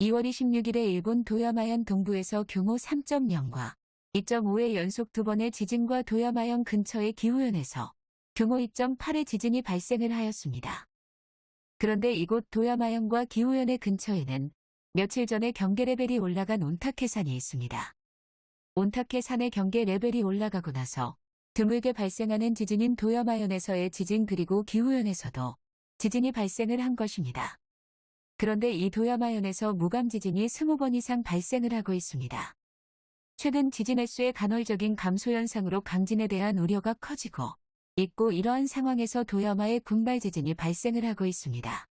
2월 26일에 일본 도야마현 동부에서 규모 3.0과 2.5의 연속 두 번의 지진과 도야마현 근처의 기후현에서 규모 2.8의 지진이 발생을 하였습니다. 그런데 이곳 도야마현과 기후현의 근처에는 며칠 전에 경계 레벨이 올라간 온타케산이 있습니다. 온타케산의 경계 레벨이 올라가고 나서 드물게 발생하는 지진인 도야마현에서의 지진 그리고 기후현에서도 지진이 발생을 한 것입니다. 그런데 이 도야마현에서 무감 지진이 20번 이상 발생을 하고 있습니다. 최근 지진 횟수의 간헐적인 감소 현상으로 강진에 대한 우려가 커지고 있고 이러한 상황에서 도야마의 군발 지진이 발생을 하고 있습니다.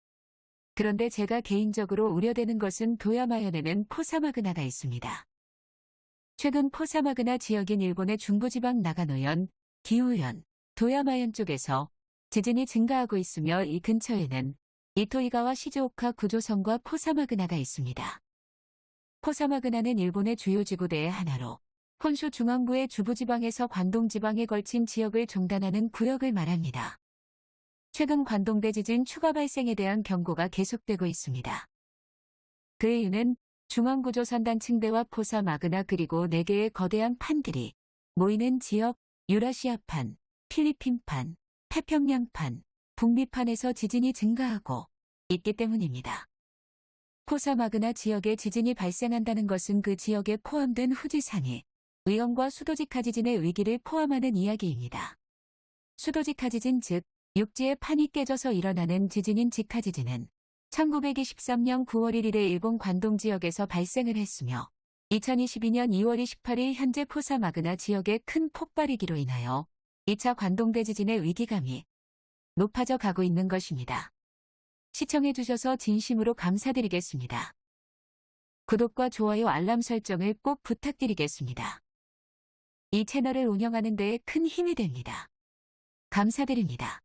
그런데 제가 개인적으로 우려되는 것은 도야마현에는 포사마그나가 있습니다. 최근 포사마그나 지역인 일본의 중부지방 나가노현, 기후현, 도야마현 쪽에서 지진이 증가하고 있으며 이 근처에는 이토이가와 시즈오카 구조선과 포사마그나가 있습니다. 포사마그나는 일본의 주요 지구대의 하나로 혼슈 중앙부의 주부지방에서 관동지방에 걸친 지역을 종단하는 구역을 말합니다. 최근 관동대 지진 추가 발생에 대한 경고가 계속되고 있습니다. 그 이유는 중앙구조선 단 층대와 포사마그나 그리고 4개의 거대한 판들이 모이는 지역 유라시아판, 필리핀판, 태평양판, 북미판에서 지진이 증가하고 있기 때문입니다. 포사마그나 지역에 지진이 발생한다는 것은 그 지역에 포함된 후지산이 위험과 수도직하 지진의 위기를 포함하는 이야기입니다. 수도직하 지진 즉 육지의 판이 깨져서 일어나는 지진인 직하 지진은 1923년 9월 1일에 일본 관동 지역에서 발생을 했으며 2022년 2월 28일 현재 포사마그나 지역의 큰 폭발이기로 인하여 2차 관동대 지진의 위기감이 높아져 가고 있는 것입니다. 시청해 주셔서 진심으로 감사드리겠습니다. 구독과 좋아요 알람 설정을 꼭 부탁드리겠습니다. 이 채널을 운영하는 데에 큰 힘이 됩니다. 감사드립니다.